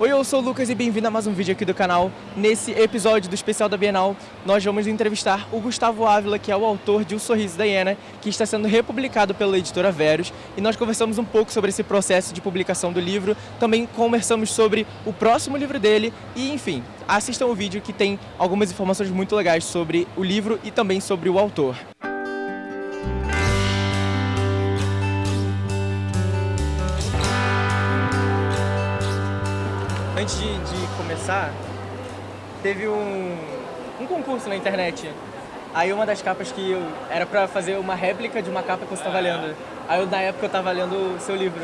Oi, eu sou o Lucas e bem-vindo a mais um vídeo aqui do canal. Nesse episódio do especial da Bienal, nós vamos entrevistar o Gustavo Ávila, que é o autor de O Sorriso da Hiena, que está sendo republicado pela editora Verus, e nós conversamos um pouco sobre esse processo de publicação do livro, também conversamos sobre o próximo livro dele e, enfim, assistam o vídeo que tem algumas informações muito legais sobre o livro e também sobre o autor. Antes de, de começar, teve um, um concurso na internet. Aí uma das capas que eu, era pra fazer uma réplica de uma capa que você estava lendo. Aí eu, na época eu tava lendo o seu livro.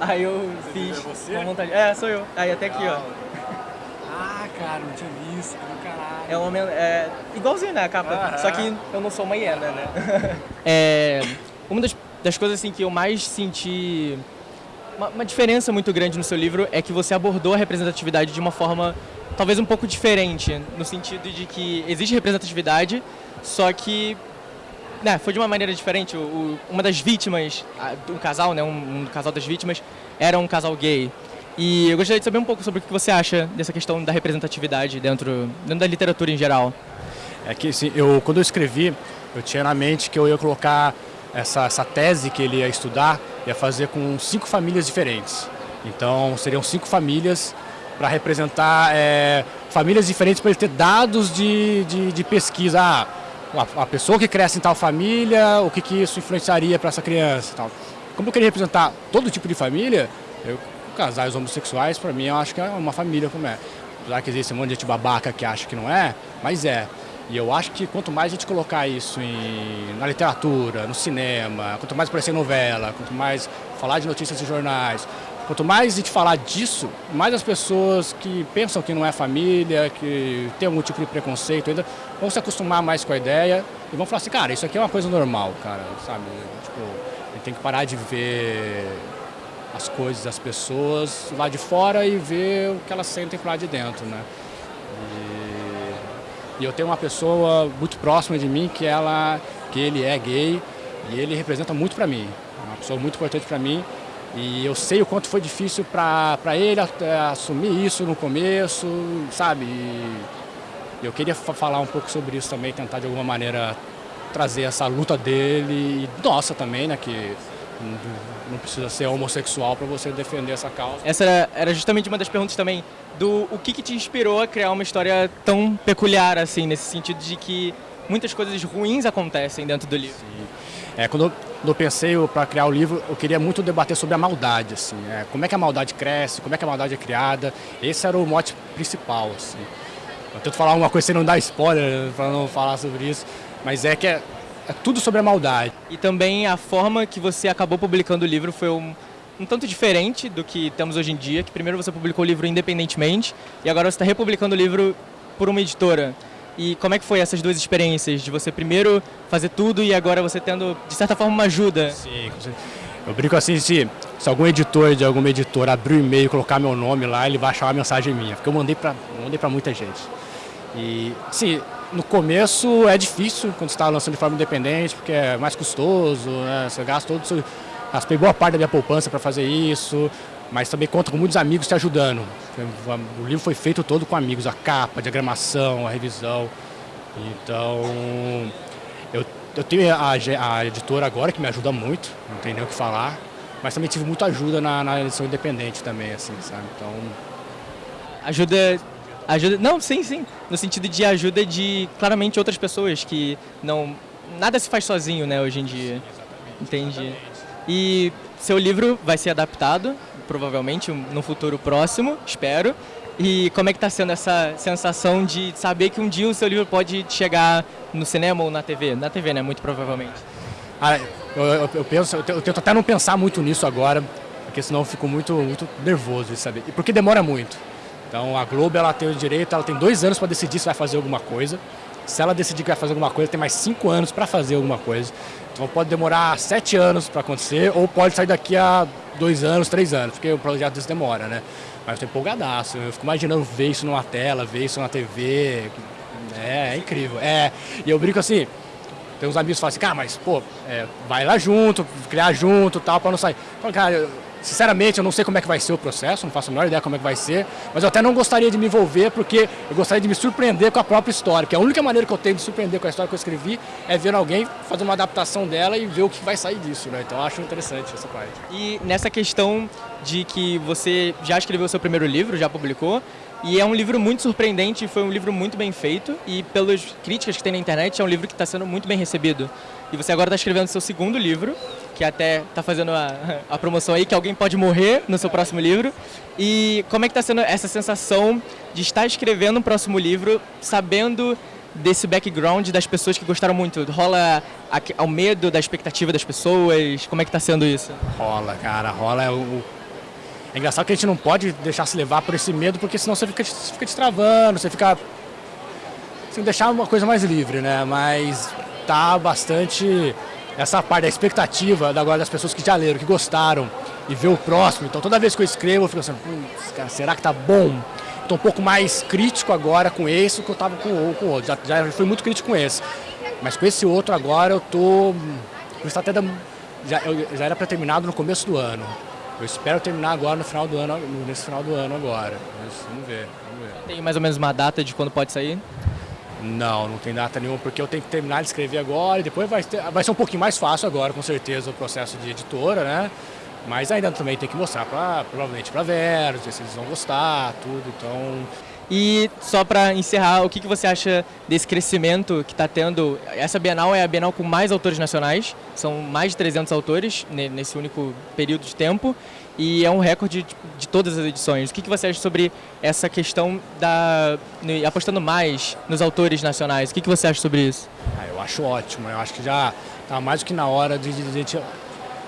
Aí eu fiz você? com vontade. É, sou eu. Aí até aqui, ó. Ah, cara, não tinha visto, caralho. É, uma, é igualzinho, né, a capa. Só que eu não sou uma hiena, né? é, uma das, das coisas assim que eu mais senti uma, uma diferença muito grande no seu livro é que você abordou a representatividade de uma forma talvez um pouco diferente, no sentido de que existe representatividade, só que né, foi de uma maneira diferente. O, o- uma das vítimas, um casal, né, um, um casal das vítimas, era um casal gay. E eu gostaria de saber um pouco sobre o que você acha dessa questão da representatividade dentro, dentro da literatura em geral. É que assim, eu, quando eu escrevi, eu tinha na mente que eu ia colocar essa, essa tese que ele ia estudar, ia fazer com cinco famílias diferentes. Então, seriam cinco famílias para representar é, famílias diferentes para ele ter dados de, de, de pesquisa. Ah, a, a pessoa que cresce em tal família, o que, que isso influenciaria para essa criança tal. Como eu queria representar todo tipo de família, eu, casais homossexuais, para mim, eu acho que é uma família como é. Apesar que existe um monte de gente babaca que acha que não é, mas é. E eu acho que quanto mais a gente colocar isso em, na literatura, no cinema, quanto mais aparecer novela, quanto mais falar de notícias em jornais, quanto mais a gente falar disso, mais as pessoas que pensam que não é família, que tem algum tipo de preconceito ainda, vão se acostumar mais com a ideia e vão falar assim, cara, isso aqui é uma coisa normal, cara, sabe? Tipo, a gente tem que parar de ver as coisas das pessoas lá de fora e ver o que elas sentem lá de dentro, né? E, eu tenho uma pessoa muito próxima de mim que ela, que ele é gay e ele representa muito para mim, é uma pessoa muito importante para mim e eu sei o quanto foi difícil para ele eh, assumir isso no começo, sabe? E eu queria fa- falar um pouco sobre isso também, tentar de alguma maneira trazer essa luta dele e nossa também, né? Que não- precisa ser homossexual para você defender essa causa. Essa era, justamente uma das perguntas também do o que, que te inspirou a criar uma história tão peculiar assim, nesse sentido de que muitas coisas ruins acontecem dentro do livro. É, quando, eu, quando eu pensei para criar o livro, eu queria muito debater sobre a maldade, assim, é, como é que a maldade cresce, como é que a maldade é criada. Esse era o mote principal, assim. Eu tento falar uma coisa sem não dar spoiler, para não falar sobre isso, mas é que é, é tudo sobre a maldade. E também a forma que você acabou publicando o livro foi um, um tanto diferente do que temos hoje em dia, que primeiro você publicou o livro independentemente e agora você está republicando o livro por uma editora. E como é que foi essas duas experiências, de você primeiro fazer tudo e agora você tendo, de certa forma, uma ajuda? Sim, com certeza. eu brinco assim, se, se algum editor de alguma editora abrir o e-mail e colocar meu nome lá, ele vai achar uma mensagem minha, porque eu mandei para mandei pra muita gente. E, sim, no começo é difícil quando você está lançando de forma independente, porque é mais custoso, né? você gasta todo o seu... Raspei boa parte da minha poupança para fazer isso, mas também conto com muitos amigos te ajudando. O livro foi feito todo com amigos, a capa, a diagramação, a revisão. Então, eu, eu tenho a, a editora agora que me ajuda muito, não tem nem o que falar, mas também tive muita ajuda na, na edição independente também, assim, sabe? Então, Ajuda. Ajuda. Não, sim, sim. No sentido de ajuda de claramente outras pessoas que não. Nada se faz sozinho, né, hoje em dia. Entendi. E seu livro vai ser adaptado, provavelmente, no futuro próximo, espero. E como é que está sendo essa sensação de saber que um dia o seu livro pode chegar no cinema ou na TV? Na TV, né? Muito provavelmente. Ah, eu, eu- eu penso, eu eu tento até não pensar muito nisso agora, porque senão eu fico muito, muito nervoso de saber. E porque demora muito. Então a Globo ela tem o direito, ela tem dois anos para decidir se vai fazer alguma coisa. Se ela decidir que vai fazer alguma coisa, tem mais cinco anos para fazer alguma coisa. Então pode demorar sete anos para acontecer, ou pode sair daqui a dois anos, três anos, porque o projeto desse demora, né? Mas eu tô empolgadaço, eu fico imaginando ver isso numa tela, ver isso na TV. É, é incrível. É, e eu brinco assim, tem uns amigos que falam assim, cara, mas pô, é, vai lá junto, criar junto tal, pra não sair. Eu falo, cara, Sinceramente, eu não sei como é que vai ser o processo, não faço a menor ideia como é que vai ser, mas eu até não gostaria de me envolver porque eu gostaria de me surpreender com a própria história, que a única maneira que eu tenho de surpreender com a história que eu escrevi é ver alguém fazer uma adaptação dela e ver o que vai sair disso, né? Então eu acho interessante essa parte. E nessa questão de que você já escreveu seu primeiro livro, já publicou, e é um livro muito surpreendente, foi um livro muito bem feito e pelas críticas que tem na internet é um livro que está sendo muito bem recebido. E você agora está escrevendo seu segundo livro, que até está fazendo a, a, promoção aí, que alguém pode morrer no seu próximo livro. E como é que está sendo essa sensação de estar escrevendo um próximo livro, sabendo desse background das pessoas que gostaram muito? Rola o medo da expectativa das pessoas? Como é que está sendo isso? Rola, cara, rola. É, o... é engraçado que a gente não pode deixar se levar por esse medo, porque senão você fica, você fica você fica... Assim, deixar uma coisa mais livre, né? Mas tá bastante essa parte da expectativa agora das pessoas que já leram, que gostaram e ver o próximo. Então toda vez que eu escrevo eu fico assim, cara, será que tá bom? Estou um pouco mais crítico agora com esse que eu estava com, o outro. Já, já fui muito crítico com esse. Mas com esse outro agora eu tô. Está até da, já, eu, já era para terminado no começo do ano. Eu espero terminar agora no final do ano, nesse final do ano agora. Mas vamos ver, vamos ver. Tem mais ou menos uma data de quando pode sair? Não, não tem data nenhuma, porque eu tenho que terminar de escrever agora e depois vai, ter, vai ser um pouquinho mais fácil agora, com certeza, o processo de editora, né? Mas ainda também tem que mostrar pra, provavelmente para Vera, se eles vão gostar, tudo, então... E só para encerrar, o que, que você acha desse crescimento que está tendo? Essa Bienal é a Bienal com mais autores nacionais, são mais de 300 autores nesse único período de tempo e é um recorde de, de todas as edições. O que, que você acha sobre essa questão da apostando mais nos autores nacionais? O que, que você acha sobre isso? Ah, eu acho ótimo. Eu acho que já está mais do que na hora de, a gente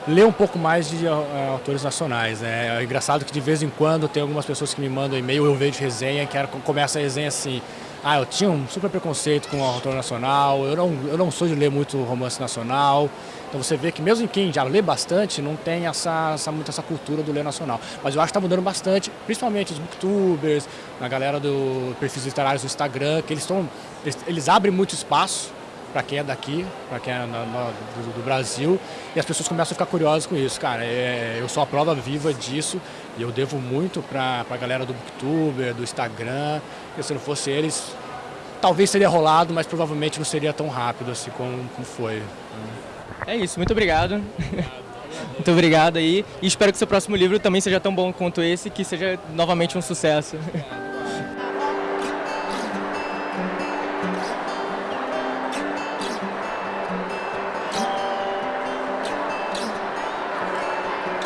ler um pouco mais de uh, autores nacionais. Né? É engraçado que de vez em quando tem algumas pessoas que me mandam e-mail, eu vejo resenha, que começa a resenha assim, ah, eu tinha um super preconceito com o autor nacional, eu não, eu não sou de ler muito romance nacional, então você vê que mesmo em quem já lê bastante, não tem essa, essa, muito essa cultura do ler nacional. Mas eu acho que está mudando bastante, principalmente os booktubers, a galera do perfis literários do Instagram, que eles, estão eles, eles abrem muito espaço para quem é daqui, para quem é na, na, do, do, Brasil, e as pessoas começam a ficar curiosas com isso. Cara, é, eu sou a prova viva disso e eu devo muito para a galera do Booktuber, do Instagram, e se não fosse eles, talvez seria rolado, mas provavelmente não seria tão rápido assim como, como foi. É isso, muito obrigado. muito obrigado aí. E espero que seu próximo livro também seja tão bom quanto esse, que seja novamente um sucesso.